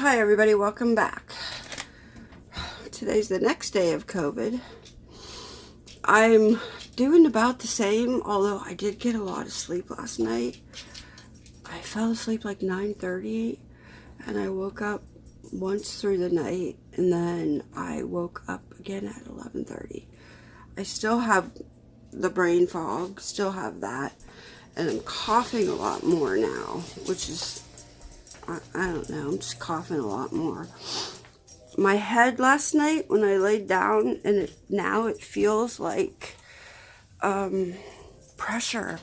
Hi everybody, welcome back. Today's the next day of COVID. I'm doing about the same, although I did get a lot of sleep last night. I fell asleep like 9.30 and I woke up once through the night and then I woke up again at 11.30. I still have the brain fog, still have that, and I'm coughing a lot more now, which is I, don't know, I'm just coughing a lot more. My head last night when I laid down, and it, now it feels like um, pressure.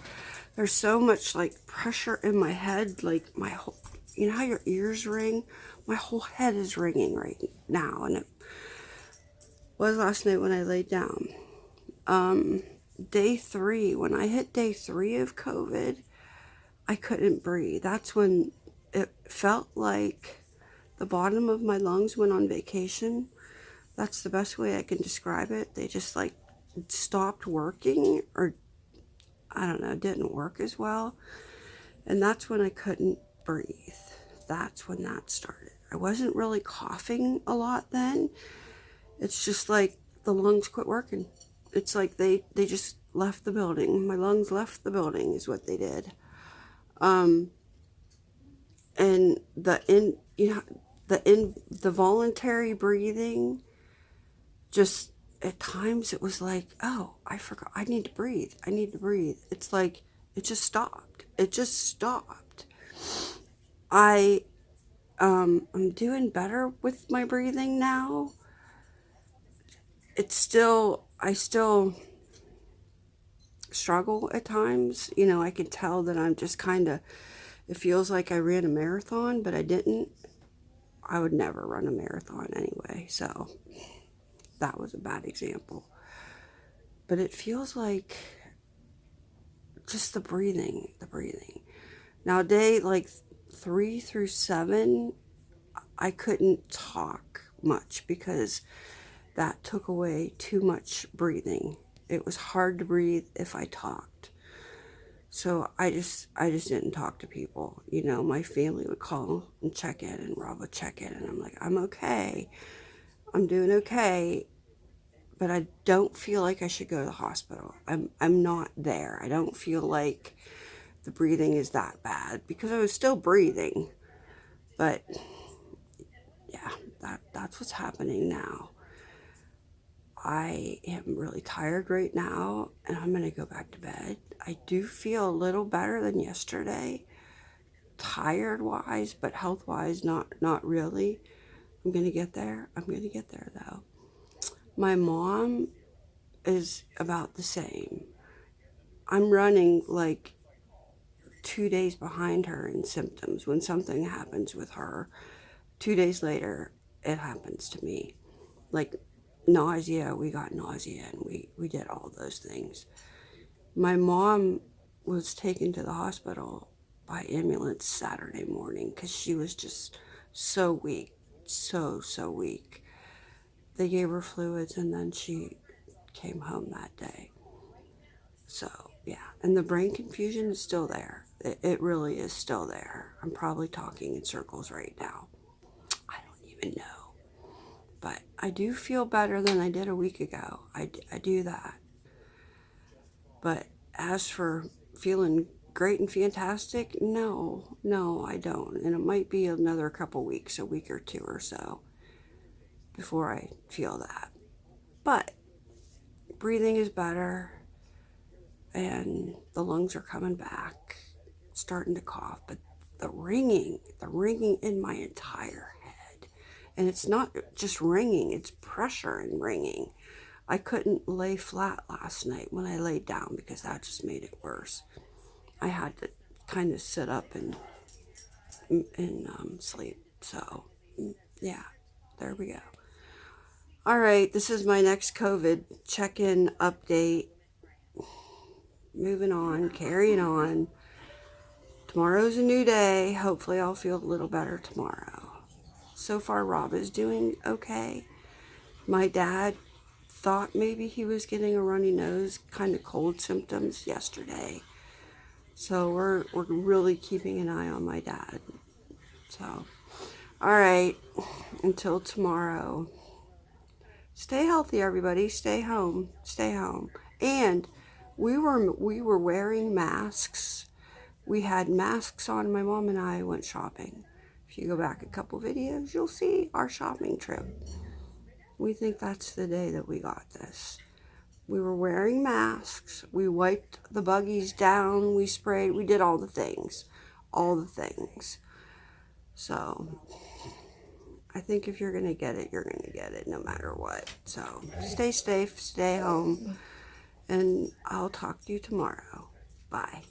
There's so much like pressure in my head, like my whole, you know how your ears ring? My whole head is ringing right now, and it was last night when I laid down. Um, day three, when I hit day three of COVID, I couldn't breathe. That's when it felt like the bottom of my lungs went on vacation. That's the best way I can describe it. They just like stopped working or I don't know, didn't work as well. And that's when I couldn't breathe. That's when that started. I wasn't really coughing a lot then. It's just like the lungs quit working. It's like they, they just left the building. My lungs left the building is what they did. Um, and the in you know the in the voluntary breathing just at times it was like oh i forgot i need to breathe i need to breathe. It's like it just stopped it just stopped. I um i'm doing better with my breathing now. It's still i still struggle at times. You know i can tell that i'm just kind of it feels like I ran a marathon, but I didn't. I would never run a marathon anyway, so that was a bad example. But it feels like just the breathing, the breathing. Now, day like three through seven, I couldn't talk much because that took away too much breathing. It was hard to breathe if I talked. So I just I just didn't talk to people. You know, my family would call and check in and Rob would check in and I'm like, I'm okay. I'm doing okay. But I don't feel like I should go to the hospital. I'm I'm not there. I don't feel like the breathing is that bad because I was still breathing. But yeah, that that's what's happening now. I am really tired right now and I'm going to go back to bed. I do feel a little better than yesterday, tired wise, but health wise, not, not really. I'm going to get there. I'm going to get there though. My mom is about the same. I'm running like two days behind her in symptoms. When something happens with her, two days later, it happens to me. Like nausea, we got nausea and we, we did all those things. My mom was taken to the hospital by ambulance Saturday morning because she was just so weak, so, so weak. They gave her fluids and then she came home that day. So, yeah. And the brain confusion is still there. It, it really is still there. I'm probably talking in circles right now. I don't even know. But I do feel better than I did a week ago. I, I do that. But as for feeling great and fantastic, no, no, I don't. And it might be another couple weeks, a week or two or so, before I feel that. But breathing is better and the lungs are coming back, starting to cough. But the ringing, the ringing in my entire and it's not just ringing, it's pressure and ringing. I couldn't lay flat last night when I laid down because that just made it worse. I had to kind of sit up and and um, sleep. So, yeah, there we go. All right, this is my next COVID check-in update. Moving on, carrying on. Tomorrow's a new day. Hopefully I'll feel a little better tomorrow so far Rob is doing okay. My dad thought maybe he was getting a runny nose, kind of cold symptoms yesterday. So we're, we're really keeping an eye on my dad. So, All right. Until tomorrow. Stay healthy, everybody. Stay home. Stay home. And we were we were wearing masks. We had masks on. My mom and I went shopping. If you go back a couple videos, you'll see our shopping trip. We think that's the day that we got this. We were wearing masks. We wiped the buggies down. We sprayed. We did all the things. All the things. So, I think if you're going to get it, you're going to get it no matter what. So, stay safe, stay home, and I'll talk to you tomorrow. Bye.